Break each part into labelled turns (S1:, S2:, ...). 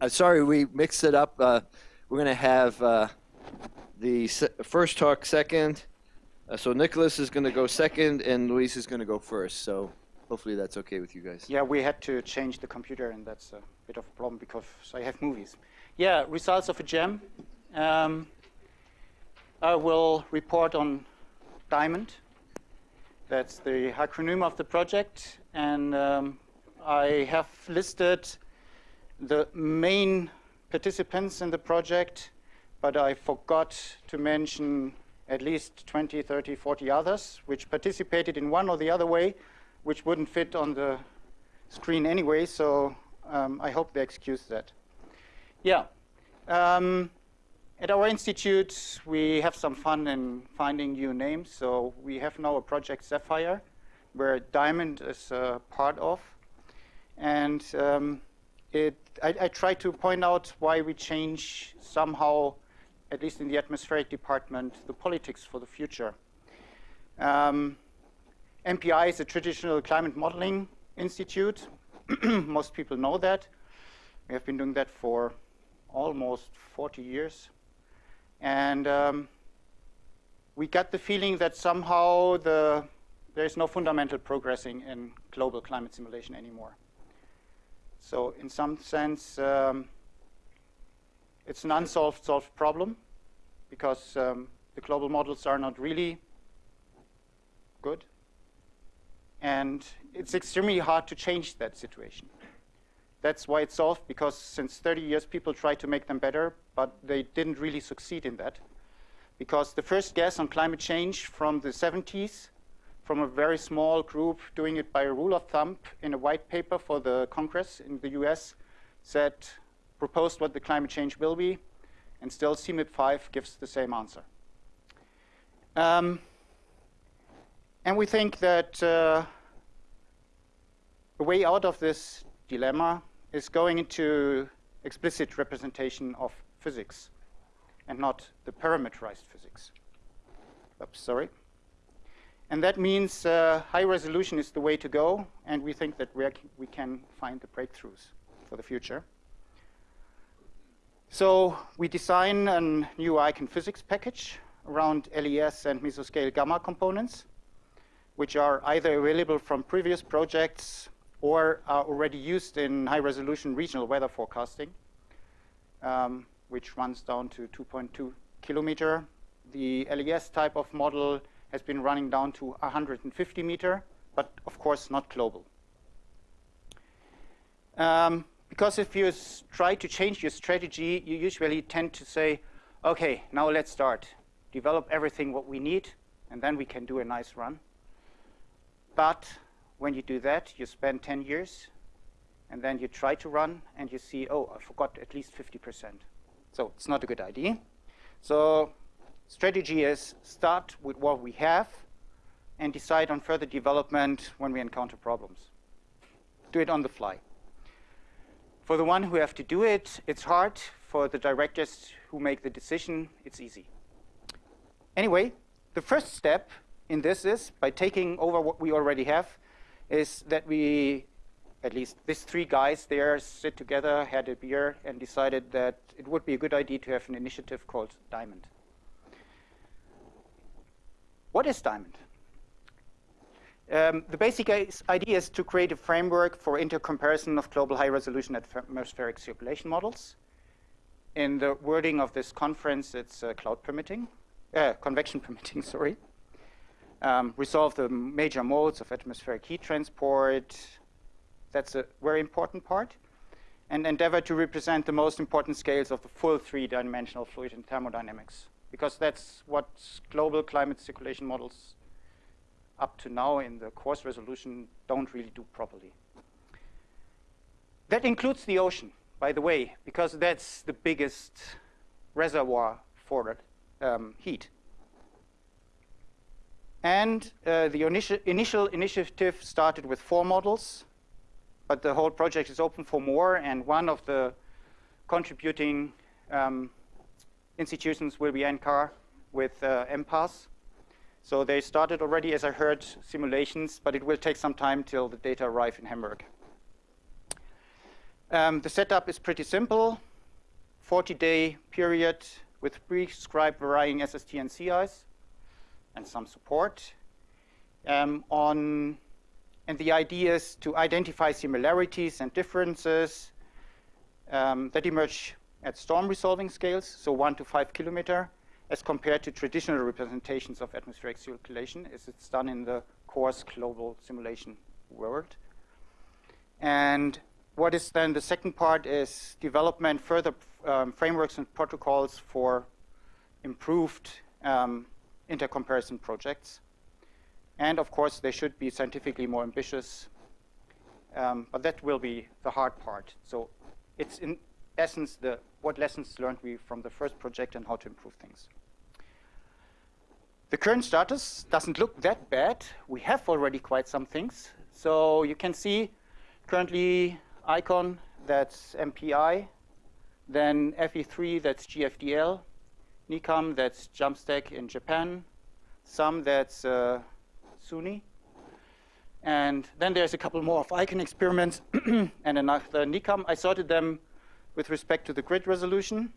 S1: uh, sorry, we mixed it up. Uh, we're going to have uh, the first talk second. Uh, so Nicholas is going to go second, and Luis is going to go first. So hopefully that's okay with you guys.
S2: Yeah, we had to change the computer, and that's a bit of a problem because I have movies. Yeah, results of a gem. Um, I will report on Diamond. That's the acronym of the project, and um, I have listed the main participants in the project, but I forgot to mention at least 20, 30, 40 others which participated in one or the other way, which wouldn't fit on the screen anyway, so um, I hope they excuse that. Yeah. Um, at our institute, we have some fun in finding new names. So we have now a project Sapphire, where Diamond is uh, part of. And um, it, I, I try to point out why we change somehow, at least in the atmospheric department, the politics for the future. Um, MPI is a traditional climate modeling institute. Most people know that. We have been doing that for almost 40 years. And um, we got the feeling that somehow the, there is no fundamental progressing in global climate simulation anymore. So in some sense, um, it's an unsolved solved problem because um, the global models are not really good. And it's extremely hard to change that situation. That's why it's solved, because since 30 years, people tried to make them better, but they didn't really succeed in that. Because the first guess on climate change from the 70s, from a very small group doing it by a rule of thumb in a white paper for the Congress in the US, said, proposed what the climate change will be, and still CMIP 5 gives the same answer. Um, and we think that uh, a way out of this dilemma is going into explicit representation of physics and not the parameterized physics. Oops, sorry. And that means uh, high resolution is the way to go, and we think that we can find the breakthroughs for the future. So we design a new icon physics package around LES and mesoscale gamma components, which are either available from previous projects or are already used in high-resolution regional weather forecasting, um, which runs down to 2.2 kilometer. The LES type of model has been running down to 150 meter, but of course not global. Um, because if you try to change your strategy, you usually tend to say, okay, now let's start. Develop everything what we need, and then we can do a nice run. But when you do that, you spend 10 years, and then you try to run, and you see, oh, I forgot at least 50%. So it's not a good idea. So strategy is start with what we have and decide on further development when we encounter problems. Do it on the fly. For the one who have to do it, it's hard. For the directors who make the decision, it's easy. Anyway, the first step in this is by taking over what we already have, is that we, at least these three guys there, sit together, had a beer, and decided that it would be a good idea to have an initiative called Diamond. What is Diamond? Um, the basic idea is to create a framework for intercomparison of global high-resolution atmospheric circulation models. In the wording of this conference, it's uh, cloud permitting, uh, convection permitting, sorry um, resolve the major modes of atmospheric heat transport. That's a very important part. And endeavor to represent the most important scales of the full three-dimensional fluid and thermodynamics, because that's what global climate circulation models up to now in the coarse resolution don't really do properly. That includes the ocean, by the way, because that's the biggest reservoir for um, heat. And uh, the initi initial initiative started with four models, but the whole project is open for more, and one of the contributing um, institutions will be NCAR with uh, MPAS. So they started already, as I heard, simulations, but it will take some time till the data arrive in Hamburg. Um, the setup is pretty simple. 40-day period with prescribed varying SST and sea ice and some support. Um, on, and the idea is to identify similarities and differences um, that emerge at storm resolving scales, so one to five kilometer, as compared to traditional representations of atmospheric circulation as it's done in the coarse global simulation world. And what is then the second part is development, further um, frameworks and protocols for improved um, intercomparison projects. And of course, they should be scientifically more ambitious. Um, but that will be the hard part. So it's in essence the what lessons learned we from the first project and how to improve things. The current status doesn't look that bad. We have already quite some things. So you can see currently ICON, that's MPI. Then FV3, that's GFDL. NICAM, that's JAMSTEC in Japan. SAM, that's uh, SUNY. And then there's a couple more of ICON experiments and another NICAM. I sorted them with respect to the grid resolution.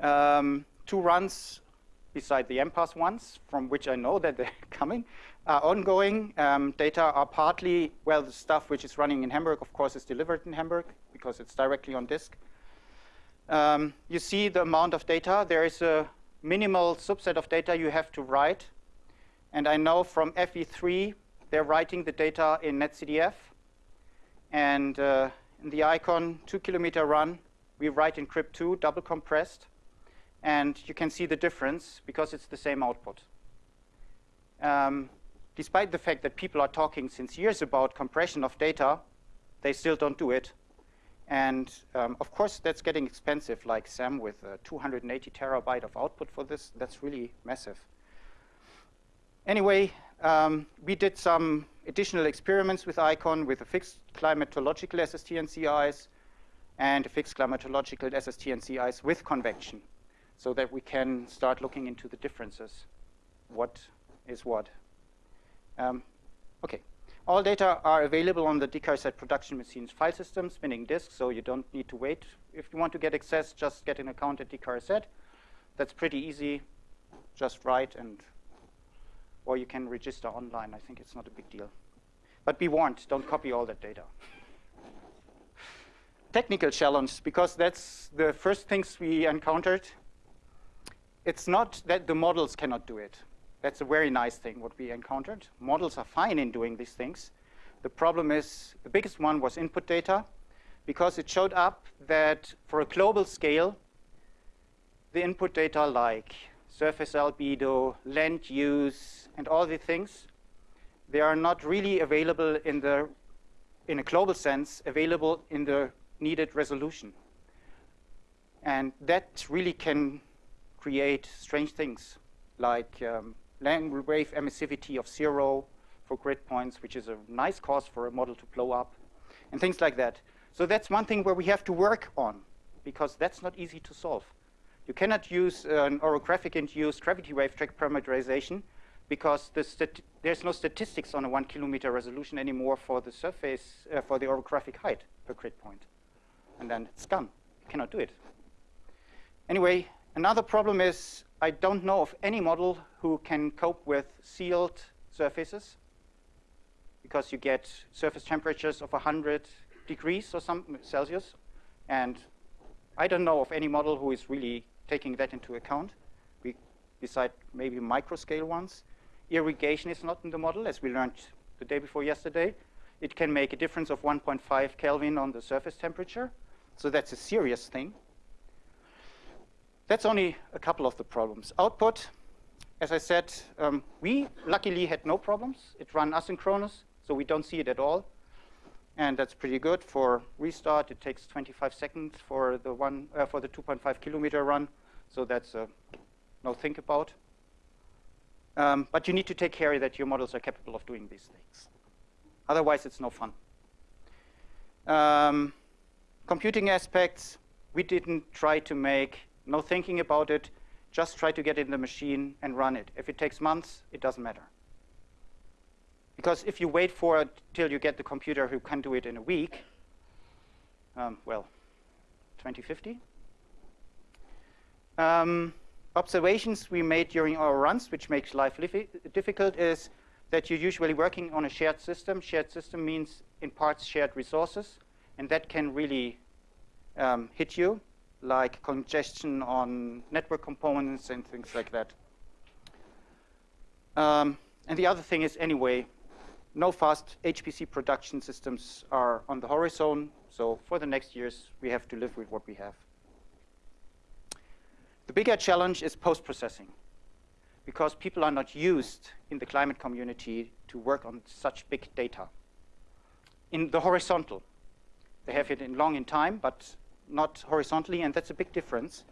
S2: Um, two runs beside the MPAS ones, from which I know that they're coming, are ongoing. Um, data are partly, well, the stuff which is running in Hamburg, of course, is delivered in Hamburg because it's directly on disk. Um, you see the amount of data. There is a minimal subset of data you have to write. And I know from FV3, they're writing the data in NetCDF. And uh, in the icon two kilometer run, we write in GRIB2, double compressed. And you can see the difference because it's the same output. Um, despite the fact that people are talking since years about compression of data, they still don't do it. And um, of course, that's getting expensive, like SAM with uh, 280 terabyte of output for this. That's really massive. Anyway, um, we did some additional experiments with ICON with a fixed climatological SST and sea ice and a fixed climatological SST and sea ice with convection so that we can start looking into the differences. What is what? Um, okay. All data are available on the DKRZ production machine's file system, spinning disk, so you don't need to wait. If you want to get access, just get an account at DKRZ. That's pretty easy. Just write and, or you can register online. I think it's not a big deal. But be warned, don't copy all that data. Technical challenge, because that's the first things we encountered it's not that the models cannot do it. That's a very nice thing, what we encountered. Models are fine in doing these things. The problem is, the biggest one was input data, because it showed up that for a global scale, the input data like surface albedo, land use, and all the things, they are not really available in the, in a global sense, available in the needed resolution. And that really can create strange things like um, land wave emissivity of zero for grid points, which is a nice cause for a model to blow up, and things like that. So that's one thing where we have to work on, because that's not easy to solve. You cannot use an orographic-induced gravity wave drag parameterization because the there's no statistics on a one kilometer resolution anymore for the surface, uh, for the orographic height per grid point. And then it's gone. You cannot do it. Anyway, Another problem is I don't know of any model who can cope with sealed surfaces because you get surface temperatures of 100 degrees or some Celsius. And I don't know of any model who is really taking that into account, we, decide maybe microscale ones. Irrigation is not in the model, as we learned the day before yesterday. It can make a difference of 1.5 Kelvin on the surface temperature. So that's a serious thing. That's only a couple of the problems. Output, as I said, um, we luckily had no problems. It ran asynchronous, so we don't see it at all. And that's pretty good. For restart, it takes 25 seconds for the one uh, for the 2.5 kilometer run. So that's uh, no think about. Um, but you need to take care that your models are capable of doing these things. Otherwise, it's no fun. Um, computing aspects, we didn't try to make no thinking about it, just try to get it in the machine and run it. If it takes months, it doesn't matter. Because if you wait for it till you get the computer who can do it in a week, um, well, 2050. Um, observations we made during our runs, which makes life difficult, is that you're usually working on a shared system. Shared system means, in parts, shared resources, and that can really um, hit you, like congestion on network components and things like that. Um, and the other thing is, anyway, no fast HPC production systems are on the horizon, so for the next years, we have to live with what we have. The bigger challenge is post-processing, because people are not used in the climate community to work on such big data. In the horizontal, they have it in long in time, but not horizontally, and that's a big difference.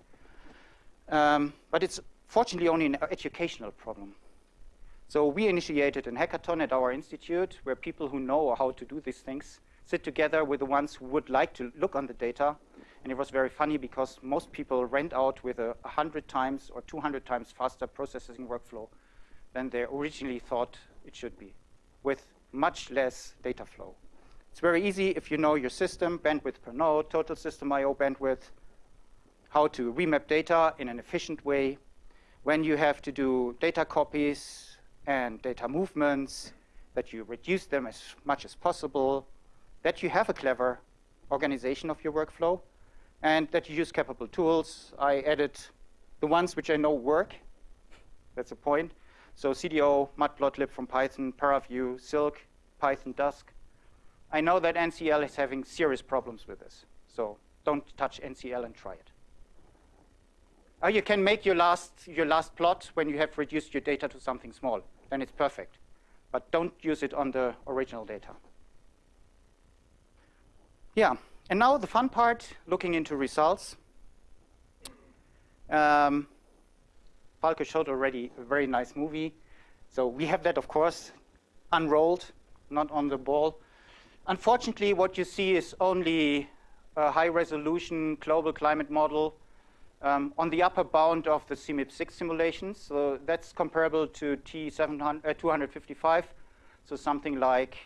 S2: Um, but it's fortunately only an educational problem. So we initiated a hackathon at our institute where people who know how to do these things sit together with the ones who would like to look on the data. And it was very funny because most people went out with a 100 times or 200 times faster processing workflow than they originally thought it should be, with much less data flow. It's very easy if you know your system, bandwidth per node, total system I.O. bandwidth, how to remap data in an efficient way, when you have to do data copies and data movements, that you reduce them as much as possible, that you have a clever organization of your workflow, and that you use capable tools. I added the ones which I know work. That's a point. So CDO, matplotlib from Python, ParaView, Silk, Python Dask. I know that NCL is having serious problems with this. So don't touch NCL and try it. Or you can make your last, your last plot when you have reduced your data to something small. Then it's perfect. But don't use it on the original data. Yeah, and now the fun part, looking into results. Um, Falco showed already a very nice movie. So we have that, of course, unrolled, not on the ball. Unfortunately, what you see is only a high-resolution global climate model um, on the upper bound of the CMIP6 simulations. So that's comparable to T255, uh, so something like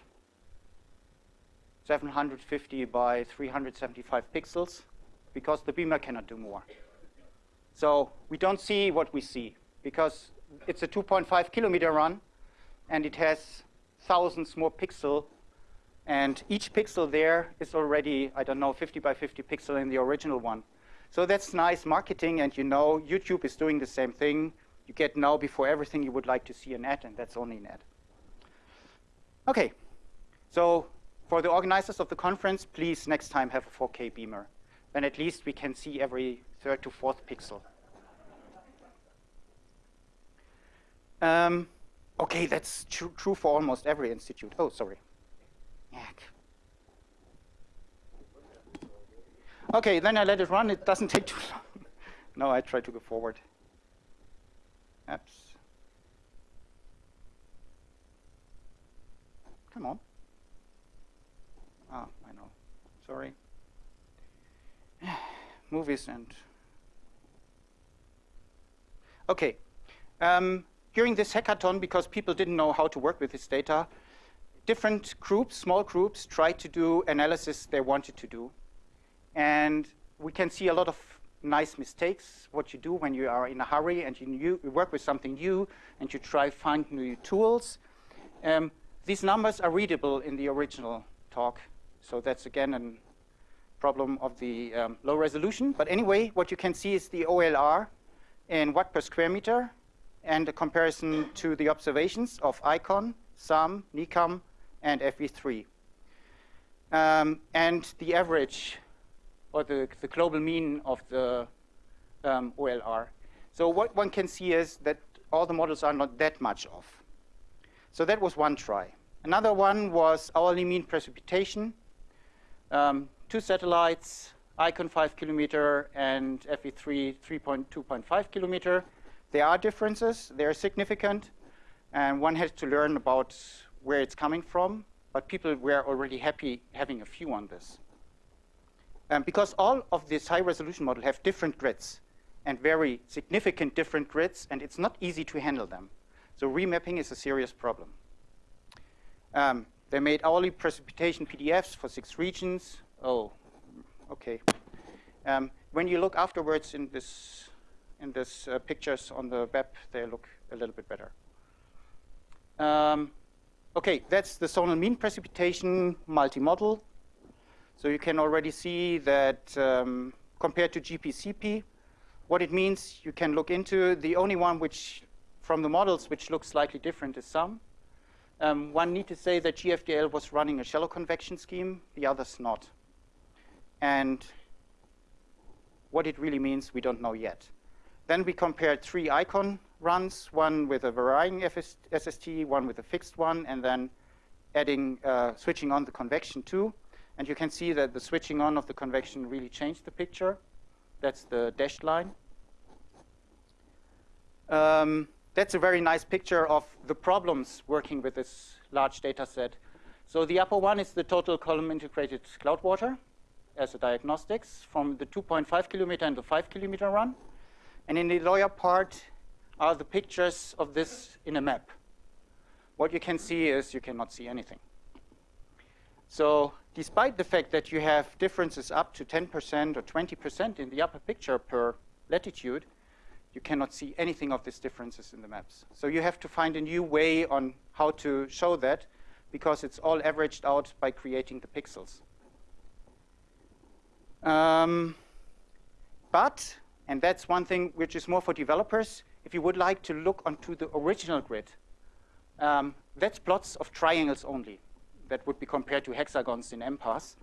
S2: 750 by 375 pixels because the beamer cannot do more. So we don't see what we see because it's a 2.5 kilometer run and it has thousands more pixel and each pixel there is already, I don't know, 50 by 50 pixel in the original one. So that's nice marketing and you know YouTube is doing the same thing. You get now before everything you would like to see an ad and that's only an ad. Okay, so for the organizers of the conference, please next time have a 4K beamer. Then at least we can see every third to fourth pixel. Um, okay, that's tr true for almost every institute. Oh, sorry. Yak. Okay, then I let it run. It doesn't take too long. no, I try to go forward. Apps. Come on. Ah, I know. Sorry. Movies and... Okay. Um, during this hackathon, because people didn't know how to work with this data, different groups, small groups, tried to do analysis they wanted to do. And we can see a lot of nice mistakes, what you do when you are in a hurry and you, new, you work with something new and you try find new tools. Um, these numbers are readable in the original talk. So that's again a problem of the um, low resolution. But anyway, what you can see is the OLR in watt per square meter and a comparison to the observations of ICON, SAM, NICAM, and FV3. Um, and the average or the, the global mean of the um, OLR. So what one can see is that all the models are not that much off. So that was one try. Another one was hourly mean precipitation. Um, two satellites, ICON 5 kilometer and FV3 3.2.5 kilometer. There are differences, they are significant, and one has to learn about where it's coming from, but people were already happy having a few on this. Um, because all of this high resolution model have different grids and very significant different grids, and it's not easy to handle them. So remapping is a serious problem. Um, they made hourly precipitation PDFs for six regions. Oh, okay. Um, when you look afterwards in this in this uh, pictures on the web, they look a little bit better. Um, okay, that's the zonal mean precipitation multi-model. So you can already see that um, compared to GPCP, what it means you can look into. The only one which, from the models, which looks slightly different is SAM. Um, one need to say that GFDL was running a shallow convection scheme, the others not. And what it really means, we don't know yet. Then we compared three icon runs, one with a varying FS SST, one with a fixed one, and then adding, uh, switching on the convection too. And you can see that the switching on of the convection really changed the picture. That's the dashed line. Um, that's a very nice picture of the problems working with this large data set. So the upper one is the total column integrated cloud water as a diagnostics from the 2.5 kilometer and the 5 kilometer run. And in the lower part are the pictures of this in a map. What you can see is you cannot see anything. So despite the fact that you have differences up to 10% or 20% in the upper picture per latitude, you cannot see anything of these differences in the maps. So you have to find a new way on how to show that because it's all averaged out by creating the pixels. Um, but, and that's one thing which is more for developers, if you would like to look onto the original grid, um, that's plots of triangles only that would be compared to hexagons in MPAS.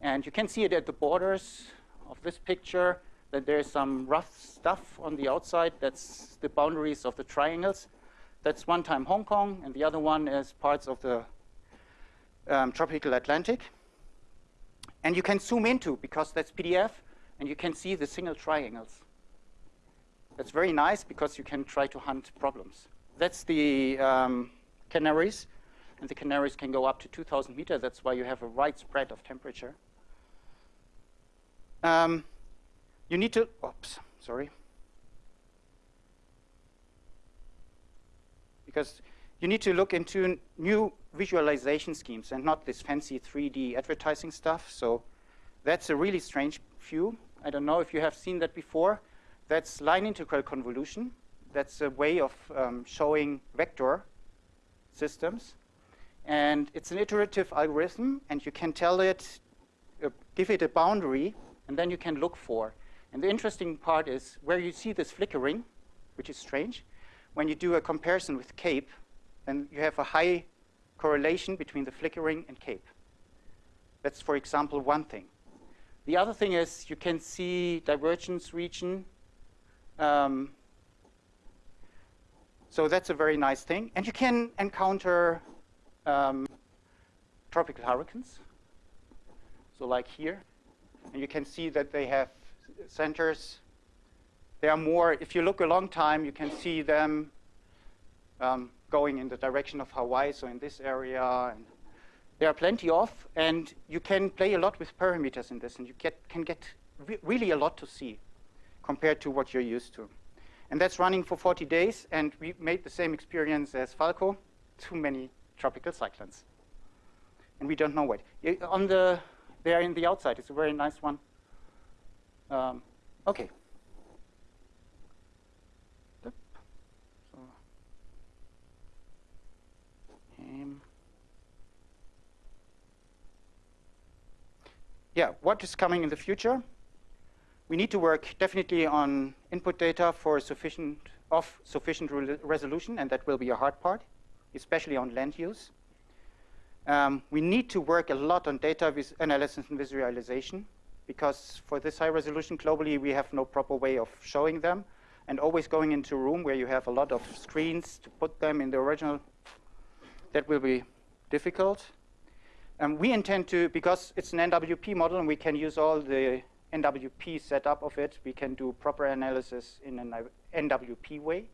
S2: And you can see it at the borders of this picture that there's some rough stuff on the outside. That's the boundaries of the triangles. That's one time Hong Kong, and the other one is parts of the um, tropical Atlantic. And you can zoom into, because that's PDF, and you can see the single triangles. That's very nice because you can try to hunt problems. That's the um, Canaries, and the Canaries can go up to 2,000 meters. That's why you have a wide spread of temperature. Um, you need to, oops, sorry. Because you need to look into new visualization schemes and not this fancy 3D advertising stuff. So that's a really strange view. I don't know if you have seen that before. That's line integral convolution. That's a way of um, showing vector systems. And it's an iterative algorithm, and you can tell it, uh, give it a boundary, and then you can look for and the interesting part is where you see this flickering, which is strange, when you do a comparison with CAPE, then you have a high correlation between the flickering and CAPE. That's, for example, one thing. The other thing is you can see divergence region. Um, so that's a very nice thing. And you can encounter um, tropical hurricanes. So like here. And you can see that they have centers. There are more, if you look a long time, you can see them um, going in the direction of Hawaii, so in this area. And there are plenty of, and you can play a lot with parameters in this, and you get, can get re really a lot to see compared to what you're used to. And that's running for 40 days, and we made the same experience as Falco, too many tropical cyclones. And we don't know what. On the, there in the outside, it's a very nice one. Um, okay. Yeah, what is coming in the future? We need to work definitely on input data for sufficient of sufficient re resolution, and that will be a hard part, especially on land use. Um, we need to work a lot on data analysis and visualization because for this high resolution globally, we have no proper way of showing them. And always going into a room where you have a lot of screens to put them in the original, that will be difficult. Um, we intend to, because it's an NWP model and we can use all the NWP setup of it, we can do proper analysis in an NWP way,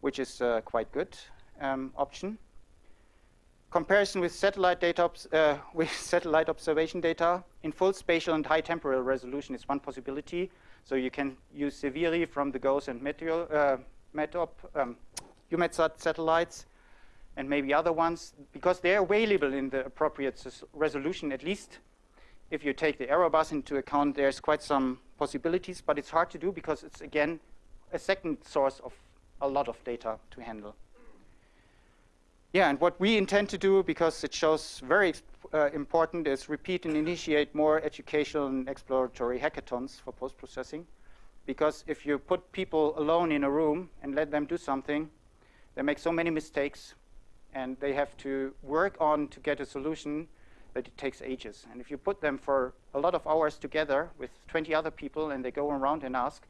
S2: which is uh, quite good um, option. Comparison with satellite data, uh, with satellite observation data in full spatial and high temporal resolution is one possibility. So you can use SEVIRI from the GOES and uh, METOP, um, EUMETSAT satellites, and maybe other ones, because they're available in the appropriate resolution, at least if you take the error bars into account, there's quite some possibilities, but it's hard to do because it's, again, a second source of a lot of data to handle. Yeah, and what we intend to do, because it shows very uh, important, is repeat and initiate more educational and exploratory hackathons for post-processing. Because if you put people alone in a room and let them do something, they make so many mistakes, and they have to work on to get a solution that it takes ages. And if you put them for a lot of hours together with 20 other people and they go around and ask,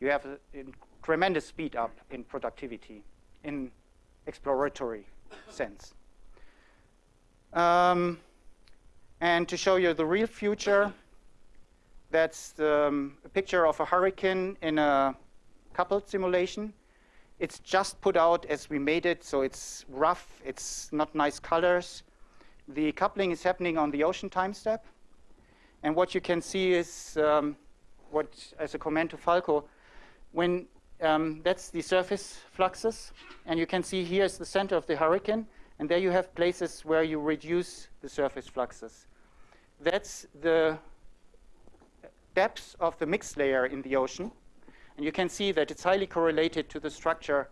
S2: you have a, a tremendous speed up in productivity, in exploratory sense. Um, and to show you the real future, that's um, a picture of a hurricane in a coupled simulation. It's just put out as we made it, so it's rough, it's not nice colors. The coupling is happening on the ocean time step. And what you can see is um, what, as a comment to Falco, when um, that's the surface fluxes. And you can see here is the center of the hurricane. And there you have places where you reduce the surface fluxes. That's the depth of the mixed layer in the ocean. And you can see that it's highly correlated to the structure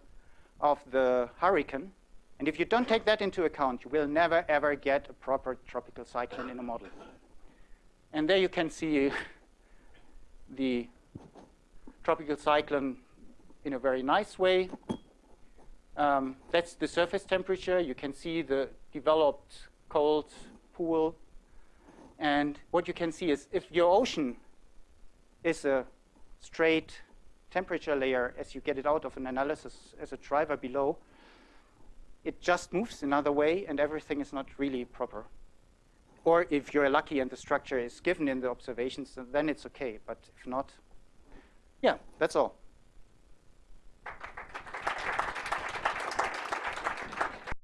S2: of the hurricane. And if you don't take that into account, you will never, ever get a proper tropical cyclone in a model. And there you can see the tropical cyclone in a very nice way. Um, that's the surface temperature. You can see the developed cold pool. And what you can see is if your ocean is a straight temperature layer as you get it out of an analysis as a driver below, it just moves another way and everything is not really proper. Or if you're lucky and the structure is given in the observations, then it's okay. But if not, yeah, that's all.